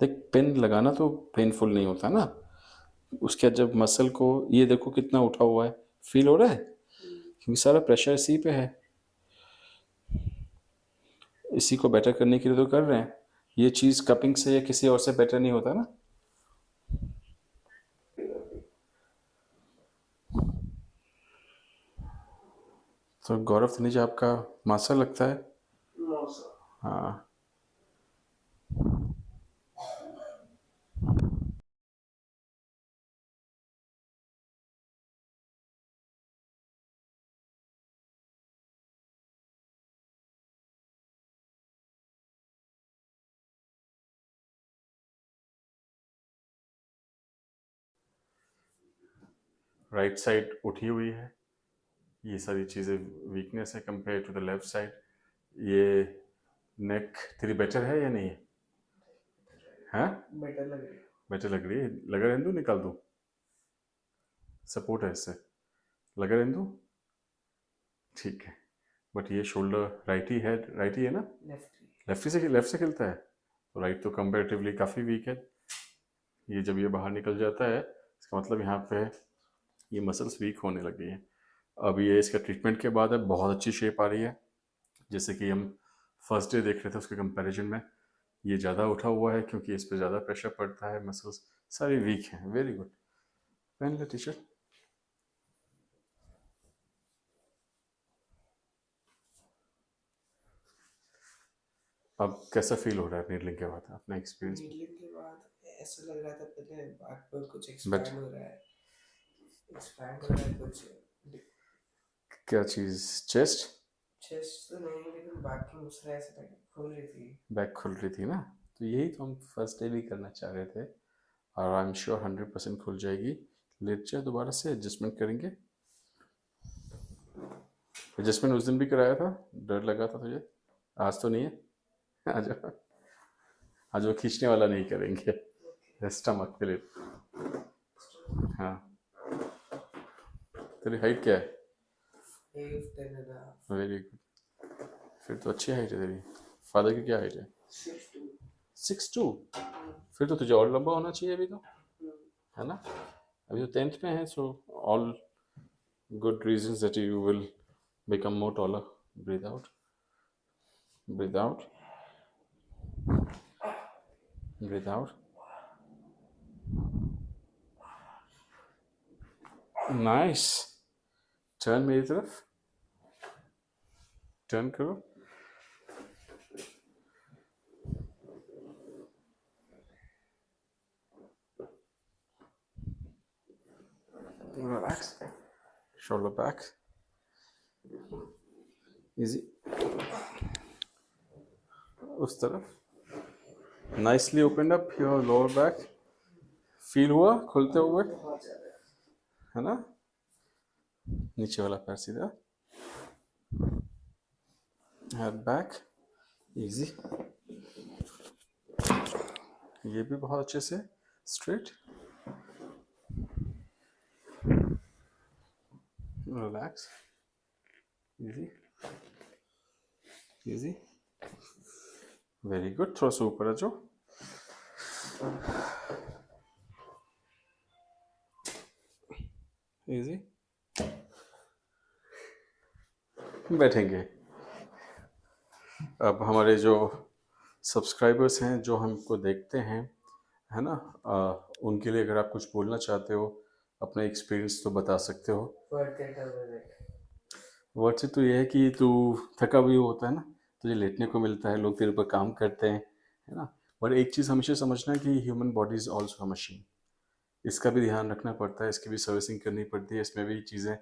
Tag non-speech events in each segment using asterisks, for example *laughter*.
देख पेन लगाना तो पेनफुल नहीं होता ना। उसके बाद जब मसल को ये देखो कितना उठा हुआ है फील हो रहा है? क्योंकि सारा प्रेशर इसी पे है। इसी को बेटर करने के लिए तो कर रहे हैं। ये चीज़ कपिंग से या किसी और से बेटर नहीं होता ना। तो गौरव तनीजा आपका मासा लगता है? हाँ। राइट right साइड उठी हुई है। ये सारी चीज़ें वीकनेस है compare to the left side ये नेक तेरी बेटर है या नहीं? है? हाँ बेटर लग रही है। बेटर लग रही है? लगा निकाल दूँ? सपोर्ट है इससे। लगा रहने दूँ ठीक है। बट ये शोल्डर राइट ही है राइट ही है ना? लेफ़्ट लेफ़्ट से लेफ़्ट से खेलता है। तो राइट तो कंपेरेटिवली काफ़ी वीक है। ये जब ये बाहर निकल जाता है इसका मतलब यहाँ पे ये मसल्स वीक होने लगी हैं। अब ये इसका ट्रीटमेंट के बाद अब बहुत अच्छी शेप आ रही है। जैसे कि हम फ़र्स्ट डे देख रहे थे उसके कंपैरिजन में। ये ज़्यादा उठा हुआ है क्योंकि इस पर ज़्यादा प्रेशर पड़ता है मसल्स सारी वीक हैं। वेरी गुड पहन ले टी शर्ट अब कैसा फील हो रहा है नीडलिंग के बाद? अपना एक्सपीरियंस नीडलिंग के बाद ऐसा लग रहा था पहले बैक पर कुछ एक्सपैंड हो रहा है। एक्सपैंड हो रहा है कुछ क्या चीज़? चेस्ट चेस्ट तो नहीं लेकिन बैक दूसरा ऐसा लगा खुल रही थी। बैक खुल रही थी ना? तो यही तो हम फ़र्स्ट डे भी करना चाह रहे थे। और I am sure hundred percent खुल जाएगी। लेट जाए दोबारा से एडजस्टमेंट करेंगे। एडजस्टमेंट उस दिन भी कराया था? डर लगा था तुझे? आज तो नहीं है? *laughs* आज आज वो खींचने वाला नहीं करेंगे। स्टमक *laughs* के लिए। हाँ। तेरी हाइट क्या है? वेरी गुड फिर तो अच्छी हाइट है तेरी। फादर की क्या हाइट है? सिक्स टू फिर तो तुझे और लंबा होना चाहिए अभी तो। है ना? अभी तो टेंथ में है so all good reasons that you will become more taller breathe out breathe out breathe out nice turn मेरी तरफ टर्न करो relax shoulder back easy उस तरफ nicely opened up your lower back feel हुआ खुलते हुए बहुत ज़्यादा है ना नीचे वाला पैर सीधा। हेड बैक इजी ये भी बहुत अच्छे से straight relax easy easy very good थोड़ा सा ऊपर आ जाओ। इजी बैठेंगे। अब हमारे जो सब्सक्राइबर्स हैं जो हमको देखते हैं है ना? आ, उनके लिए अगर आप कुछ बोलना चाहते हो अपना एक्सपीरियंस तो बता सकते हो। वर्ड से तो यह है कि तू थका भी होता है ना? तुझे लेटने को मिलता है लोग तेरे पर काम करते हैं है ना? पर एक चीज़ हमेशा समझना कि human body is also a machine इसका भी ध्यान रखना पड़ता है इसकी भी सर्विसिंग करनी पड़ती है इसमें भी चीज़ें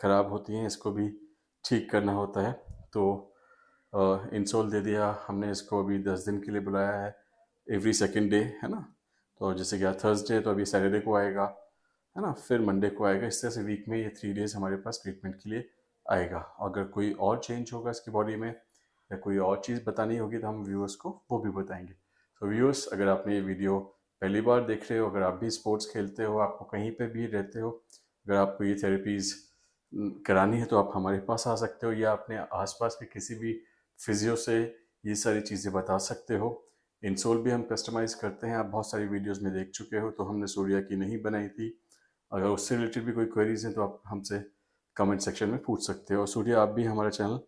ख़राब होती हैं इसको भी ठीक करना होता है। तो इंसोल दे दिया हमने इसको अभी दस दिन के लिए बुलाया है एवरी सेकेंड डे है ना? तो जैसे कि आज थर्सडे तो अभी सैटरडे को आएगा, है ना? फिर मंडे को आएगा, इस तरह से वीक में ये थ्री डेज़ हमारे पास ट्रीटमेंट के लिए आएगा। अगर कोई और चेंज होगा इसकी बॉडी में, या कोई और चीज़ बतानी होगी तो हम व्यूअर्स को वो भी बताएँगे। तो व्यूअर्स अगर आपने ये वीडियो पहली बार देख रहे हो, अगर आप भी स्पोर्ट्स खेलते हो, आपको कहीं पे भी रहते हो, अगर आपको ये थेरेपीज़ करानी है तो आप हमारे पास आ सकते हो या अपने आसपास के किसी भी फिजियो से ये सारी चीज़ें बता सकते हो। इंसोल भी हम कस्टमाइज़ करते हैं। आप बहुत सारी वीडियोस में देख चुके हो तो हमने सूर्या की नहीं बनाई थी। अगर उससे रिलेटेड भी कोई क्वेरीज हैं तो आप हमसे कमेंट सेक्शन में पूछ सकते हो। और सूर्या, आप भी हमारा चैनल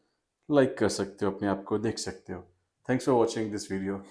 लाइक कर सकते हो, अपने आप को देख सकते हो। Thanks for watching this video